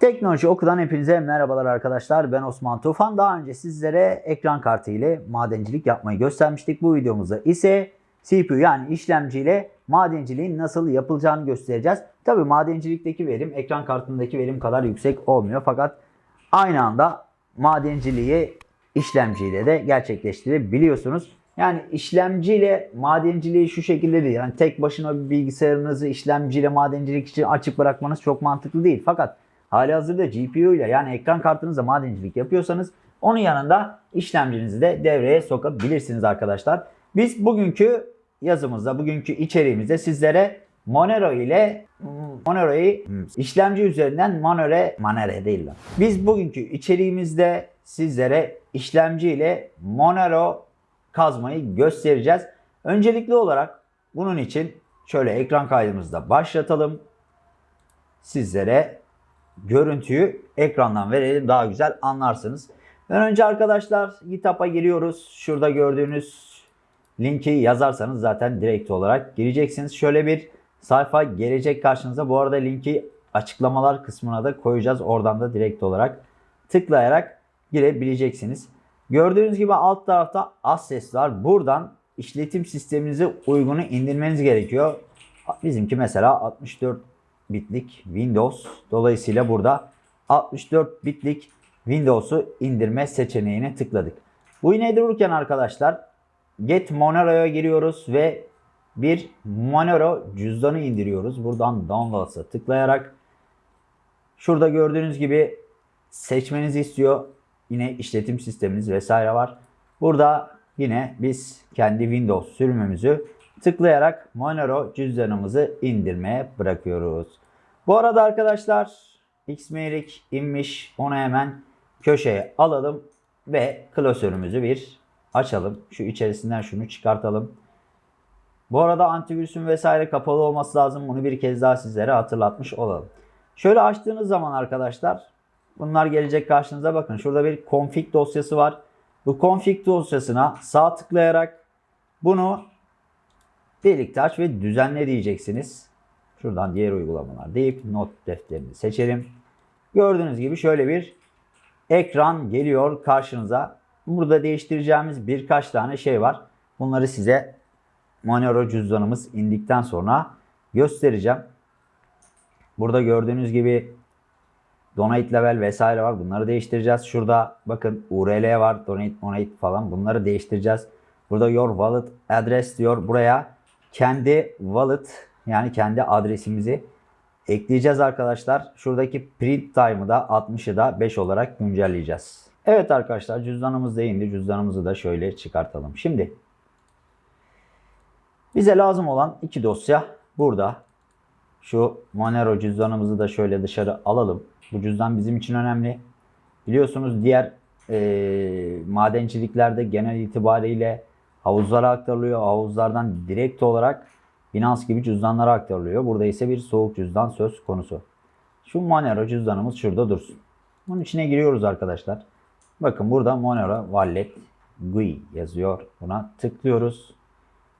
Teknoloji Oku'dan hepinize merhabalar arkadaşlar. Ben Osman Tufan. Daha önce sizlere ekran kartı ile madencilik yapmayı göstermiştik. Bu videomuzda ise CPU yani işlemci ile madenciliğin nasıl yapılacağını göstereceğiz. Tabi madencilikteki verim ekran kartındaki verim kadar yüksek olmuyor. Fakat aynı anda madenciliği işlemciyle de gerçekleştirebiliyorsunuz. Yani işlemciyle madenciliği şu şekilde değil. Yani tek başına bir bilgisayarınızı işlemciyle madencilik için açık bırakmanız çok mantıklı değil. Fakat hali hazırda GPU ile yani ekran kartınızla madencilik yapıyorsanız onun yanında işlemcinizi de devreye sokabilirsiniz arkadaşlar. Biz bugünkü yazımızda, bugünkü içeriğimizde sizlere Monero ile Monero'yu işlemci üzerinden Monero, Monero değil lan. Biz bugünkü içeriğimizde sizlere işlemci ile Monero kazmayı göstereceğiz. Öncelikli olarak bunun için şöyle ekran kaydımızda başlatalım. Sizlere görüntüyü ekrandan verelim daha güzel anlarsınız. önce arkadaşlar GitHub'a giriyoruz. Şurada gördüğünüz linki yazarsanız zaten direkt olarak gireceksiniz. Şöyle bir sayfa gelecek karşınıza. Bu arada linki açıklamalar kısmına da koyacağız. Oradan da direkt olarak tıklayarak girebileceksiniz. Gördüğünüz gibi alt tarafta Access var. Buradan işletim sisteminize uygunu indirmeniz gerekiyor. Bizimki mesela 64 bitlik Windows. Dolayısıyla burada 64 bitlik Windows'u indirme seçeneğine tıkladık. Bu yine dururken arkadaşlar Get Monero'ya giriyoruz ve bir Monero cüzdanı indiriyoruz. Buradan Downloads'a tıklayarak şurada gördüğünüz gibi seçmenizi istiyor. Yine işletim sisteminiz vesaire var. Burada yine biz kendi Windows sürümümüzü tıklayarak Monero cüzdanımızı indirmeye bırakıyoruz. Bu arada arkadaşlar Xmeric inmiş. Onu hemen köşeye alalım ve klasörümüzü bir açalım. Şu içerisinden şunu çıkartalım. Bu arada antivirüsün vesaire kapalı olması lazım. Bunu bir kez daha sizlere hatırlatmış olalım. Şöyle açtığınız zaman arkadaşlar bunlar gelecek karşınıza bakın. Şurada bir config dosyası var. Bu config dosyasına sağ tıklayarak bunu birlikte aç ve düzenle diyeceksiniz. Şuradan diğer uygulamalar deyip not defterini seçelim. Gördüğünüz gibi şöyle bir ekran geliyor karşınıza. Burada değiştireceğimiz birkaç tane şey var. Bunları size Monero cüzdanımız indikten sonra göstereceğim. Burada gördüğünüz gibi donate level vesaire var. Bunları değiştireceğiz. Şurada bakın URL var. Donate, donate falan. Bunları değiştireceğiz. Burada your wallet address diyor. Buraya kendi wallet yani kendi adresimizi ekleyeceğiz arkadaşlar. Şuradaki print time'ı da 60'ı da 5 olarak güncelleyeceğiz. Evet arkadaşlar cüzdanımız da indi. Cüzdanımızı da şöyle çıkartalım. Şimdi bize lazım olan iki dosya burada. Şu Monero cüzdanımızı da şöyle dışarı alalım. Bu cüzdan bizim için önemli. Biliyorsunuz diğer e, madenciliklerde genel itibariyle havuzlara aktarılıyor. Havuzlardan direkt olarak Binance gibi cüzdanlara aktarılıyor. Burada ise bir soğuk cüzdan söz konusu. Şu Monero cüzdanımız şurada dursun. Bunun içine giriyoruz arkadaşlar. Bakın burada Monero Wallet GUI yazıyor. Buna tıklıyoruz.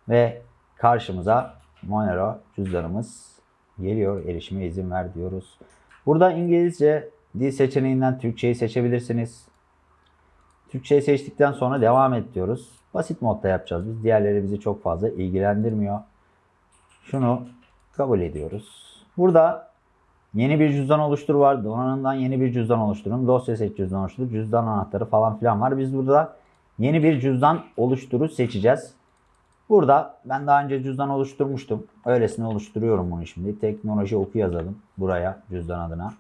Ve karşımıza Monero cüzdanımız geliyor. Erişime izin ver diyoruz. Burada İngilizce dil seçeneğinden Türkçeyi seçebilirsiniz. Türkçeyi seçtikten sonra devam et diyoruz. Basit modda yapacağız. Biz diğerleri bizi çok fazla ilgilendirmiyor. Şunu kabul ediyoruz. Burada yeni bir cüzdan oluştur var. Donanımdan yeni bir cüzdan oluşturun. Dosya seç cüzdan oluştur. Cüzdan anahtarı falan filan var. Biz burada yeni bir cüzdan oluşturu seçeceğiz. Burada ben daha önce cüzdan oluşturmuştum. Öylesine oluşturuyorum bunu şimdi. Teknoloji oku yazalım buraya cüzdan adına.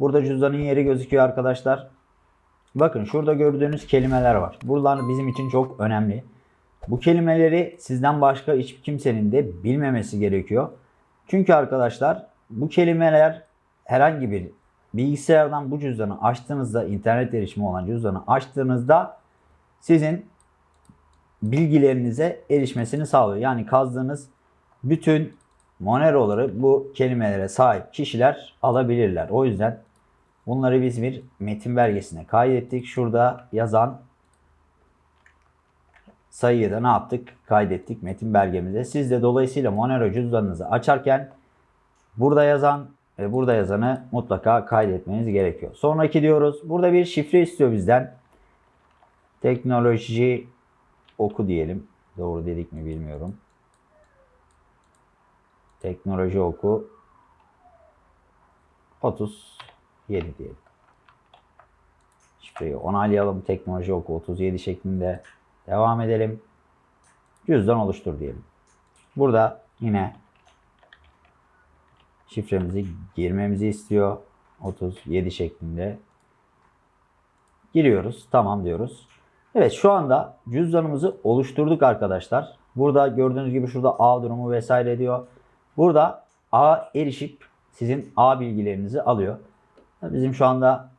Burada cüzdanın yeri gözüküyor arkadaşlar. Bakın şurada gördüğünüz kelimeler var. Buralar bizim için çok önemli. Bu kelimeleri sizden başka hiç kimsenin de bilmemesi gerekiyor. Çünkü arkadaşlar bu kelimeler herhangi bir bilgisayardan bu cüzdanı açtığınızda internet erişimi olan cüzdanı açtığınızda sizin bilgilerinize erişmesini sağlıyor. Yani kazdığınız bütün Monero'ları bu kelimelere sahip kişiler alabilirler. O yüzden bunları biz bir metin belgesine kaydettik. Şurada yazan sayıyı da ne yaptık? Kaydettik metin belgemize. Siz de dolayısıyla Monero cüzdanınızı açarken burada yazan ve burada yazanı mutlaka kaydetmeniz gerekiyor. Sonraki diyoruz. Burada bir şifre istiyor bizden. Teknoloji oku diyelim. Doğru dedik mi bilmiyorum. Teknoloji oku 37 diyelim. Şifreyi onaylayalım. Teknoloji oku 37 şeklinde devam edelim. Cüzdan oluştur diyelim. Burada yine şifremizi girmemizi istiyor. 37 şeklinde. Giriyoruz. Tamam diyoruz. Evet şu anda cüzdanımızı oluşturduk arkadaşlar. Burada gördüğünüz gibi şurada A durumu vesaire diyor. Burada A erişip sizin A bilgilerinizi alıyor. Bizim şu anda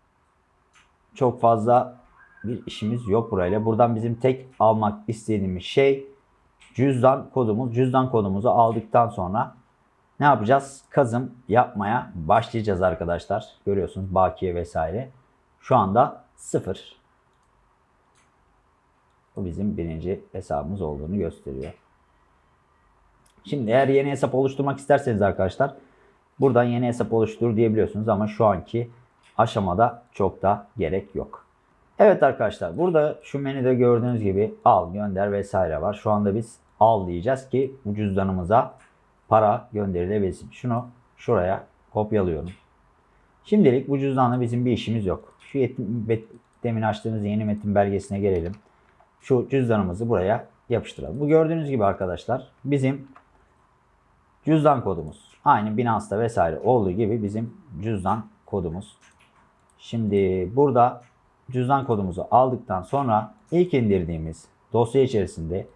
çok fazla bir işimiz yok burayla. Buradan bizim tek almak istediğimiz şey cüzdan kodumuz. Cüzdan kodumuzu aldıktan sonra ne yapacağız? Kazım yapmaya başlayacağız arkadaşlar. Görüyorsunuz bakiye vesaire. Şu anda sıfır. Bu bizim birinci hesabımız olduğunu gösteriyor. Şimdi eğer yeni hesap oluşturmak isterseniz arkadaşlar buradan yeni hesap oluştur diyebiliyorsunuz ama şu anki aşamada çok da gerek yok. Evet arkadaşlar burada şu menüde gördüğünüz gibi al, gönder vesaire var. Şu anda biz al diyeceğiz ki bu cüzdanımıza para gönderilebilsin. Şunu şuraya kopyalıyorum. Şimdilik bu cüzdanla bizim bir işimiz yok. Şu demin açtığımız yeni metin belgesine gelelim. Şu cüzdanımızı buraya yapıştıralım. Bu gördüğünüz gibi arkadaşlar bizim cüzdan kodumuz. Aynı Binance'da vesaire olduğu gibi bizim cüzdan kodumuz. Şimdi burada cüzdan kodumuzu aldıktan sonra ilk indirdiğimiz dosya içerisinde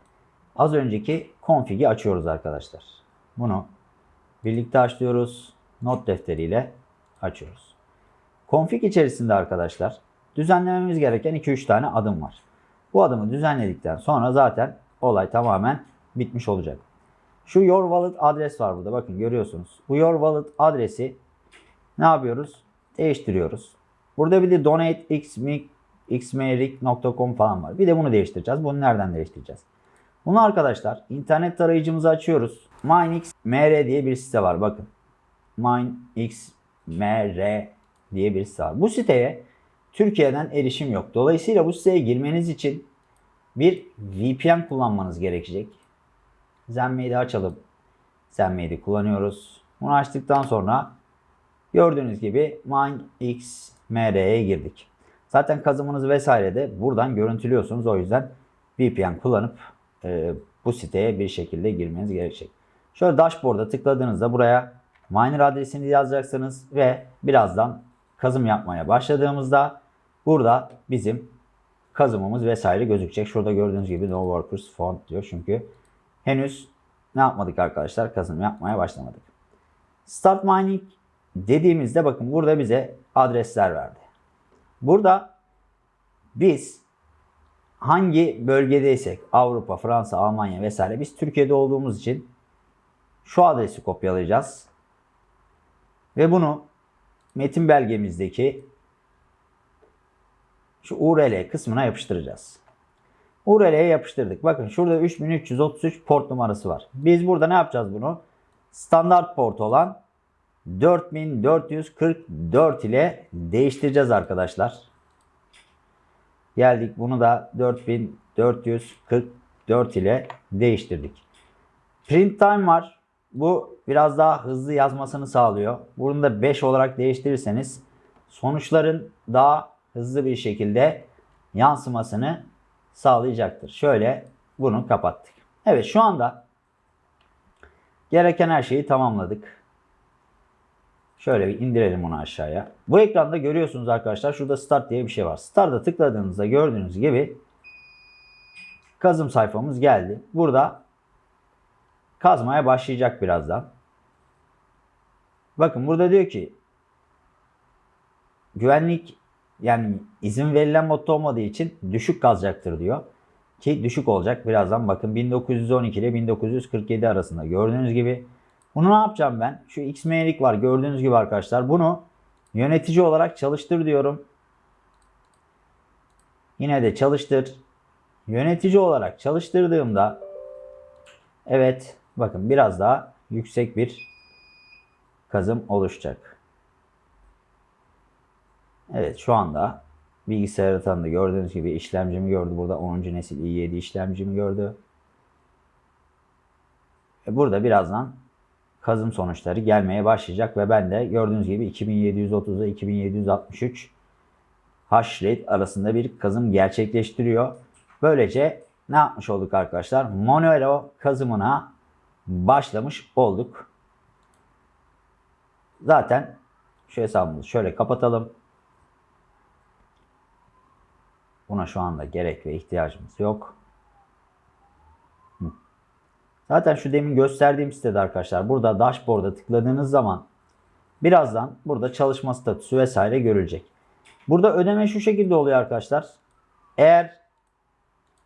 az önceki config'i açıyoruz arkadaşlar. Bunu birlikte açıyoruz. Not defteriyle açıyoruz. Config içerisinde arkadaşlar düzenlememiz gereken 2-3 tane adım var. Bu adımı düzenledikten sonra zaten olay tamamen bitmiş olacak. Şu Your Wallet adres var burada. Bakın görüyorsunuz. Bu Your Wallet adresi ne yapıyoruz? Değiştiriyoruz. Burada bir de donateXMerik.com falan var. Bir de bunu değiştireceğiz. Bunu nereden değiştireceğiz? Bunu arkadaşlar internet tarayıcımızı açıyoruz. MineXMR diye bir site var. Bakın. MineXMR diye bir site var. Bu siteye Türkiye'den erişim yok. Dolayısıyla bu siteye girmeniz için bir VPN kullanmanız gerekecek. Zenmade'i açalım. Zenmade'i kullanıyoruz. Bunu açtıktan sonra gördüğünüz gibi MineXMR'ye girdik. Zaten kazımınız vesaire de buradan görüntülüyorsunuz. O yüzden VPN kullanıp e, bu siteye bir şekilde girmeniz gerekecek. Şöyle dashboard'a tıkladığınızda buraya miner adresini yazacaksınız ve birazdan kazım yapmaya başladığımızda burada bizim kazımımız vesaire gözükecek. Şurada gördüğünüz gibi no workers found diyor. Çünkü henüz ne yapmadık arkadaşlar? Kazım yapmaya başlamadık. Start mining dediğimizde bakın burada bize adresler verdi. Burada biz hangi bölgedeysek Avrupa, Fransa, Almanya vesaire biz Türkiye'de olduğumuz için şu adresi kopyalayacağız. Ve bunu metin belgemizdeki şu URL kısmına yapıştıracağız. URL'ye yapıştırdık. Bakın şurada 3333 port numarası var. Biz burada ne yapacağız bunu? Standart port olan 4444 ile değiştireceğiz arkadaşlar. Geldik bunu da 4444 ile değiştirdik. Print time var. Bu biraz daha hızlı yazmasını sağlıyor. Bunu da 5 olarak değiştirirseniz sonuçların daha hızlı bir şekilde yansımasını sağlayacaktır. Şöyle bunu kapattık. Evet şu anda gereken her şeyi tamamladık. Şöyle bir indirelim onu aşağıya. Bu ekranda görüyorsunuz arkadaşlar şurada start diye bir şey var. Start'a tıkladığınızda gördüğünüz gibi kazım sayfamız geldi. Burada kazmaya başlayacak birazdan. Bakın burada diyor ki güvenlik yani izin verilen modda olmadığı için düşük kazacaktır diyor. Ki düşük olacak birazdan bakın 1912 ile 1947 arasında gördüğünüz gibi. Bunu ne yapacağım ben? Şu XM'lik var gördüğünüz gibi arkadaşlar. Bunu yönetici olarak çalıştır diyorum. Yine de çalıştır. Yönetici olarak çalıştırdığımda evet bakın biraz daha yüksek bir kazım oluşacak. Evet şu anda bilgisayar tanıdı. Gördüğünüz gibi işlemcimi gördü. Burada 10. nesil i7 işlemcimi gördü. E, Burada birazdan kazım sonuçları gelmeye başlayacak ve ben de gördüğünüz gibi 2730 ile 2763 hash rate arasında bir kazım gerçekleştiriyor. Böylece ne yapmış olduk arkadaşlar? Monero kazımına başlamış olduk. Zaten şu hesabımızı şöyle kapatalım. Buna şu anda gerek ve ihtiyacımız yok. Zaten şu demin gösterdiğim sitede arkadaşlar burada dashboard'a tıkladığınız zaman birazdan burada çalışma statüsü vesaire görülecek. Burada ödeme şu şekilde oluyor arkadaşlar. Eğer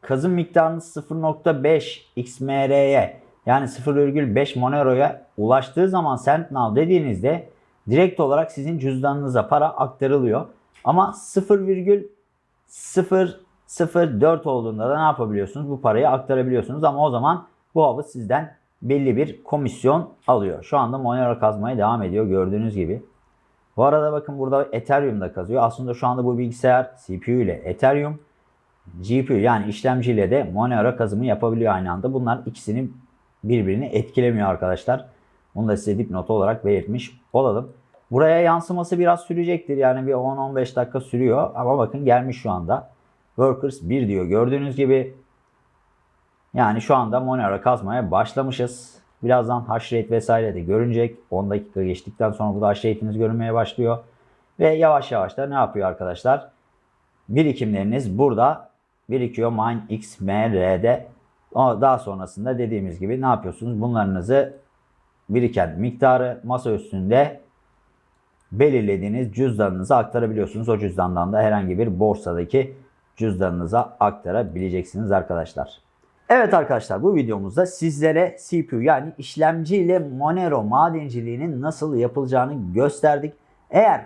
kazım miktarınız 0.5 XMR'ye yani 0,5 Monero'ya ulaştığı zaman SendNow dediğinizde direkt olarak sizin cüzdanınıza para aktarılıyor. Ama 0,004 olduğunda da ne yapabiliyorsunuz? Bu parayı aktarabiliyorsunuz ama o zaman bu havuz sizden belli bir komisyon alıyor. Şu anda Monero kazmaya devam ediyor gördüğünüz gibi. Bu arada bakın burada Ethereum'da kazıyor. Aslında şu anda bu bilgisayar CPU ile Ethereum, GPU yani işlemciyle de Monero kazımı yapabiliyor aynı anda. Bunlar ikisini birbirini etkilemiyor arkadaşlar. Bunu da size dipnot olarak belirtmiş olalım. Buraya yansıması biraz sürecektir. Yani bir 10-15 dakika sürüyor. Ama bakın gelmiş şu anda. Workers 1 diyor. Gördüğünüz gibi yani şu anda Monero kazmaya başlamışız. Birazdan hash rate vesaire de görünecek. 10 dakika geçtikten sonra burada hash rate'iniz görünmeye başlıyor. Ve yavaş yavaş da ne yapıyor arkadaşlar? Birikimleriniz burada birikiyor MineXMR'de. Daha sonrasında dediğimiz gibi ne yapıyorsunuz? Bunlarınızı biriken miktarı masa üstünde belirlediğiniz cüzdanınıza aktarabiliyorsunuz. O cüzdandan da herhangi bir borsadaki cüzdanınıza aktarabileceksiniz arkadaşlar. Evet arkadaşlar bu videomuzda sizlere CPU yani işlemci ile Monero madenciliğinin nasıl yapılacağını gösterdik. Eğer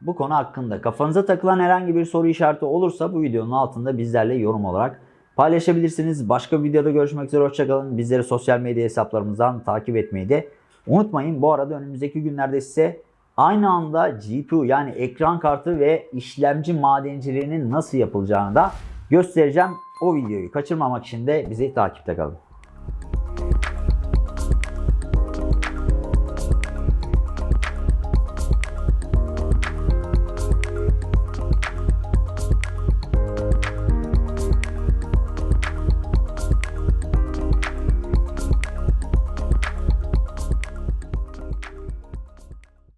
bu konu hakkında kafanıza takılan herhangi bir soru işareti olursa bu videonun altında bizlerle yorum olarak paylaşabilirsiniz. Başka bir videoda görüşmek üzere hoşçakalın. Bizleri sosyal medya hesaplarımızdan takip etmeyi de unutmayın. Bu arada önümüzdeki günlerde size aynı anda GPU yani ekran kartı ve işlemci madenciliğinin nasıl yapılacağını da göstereceğim. O videoyu kaçırmamak için de bizi takipte kalın.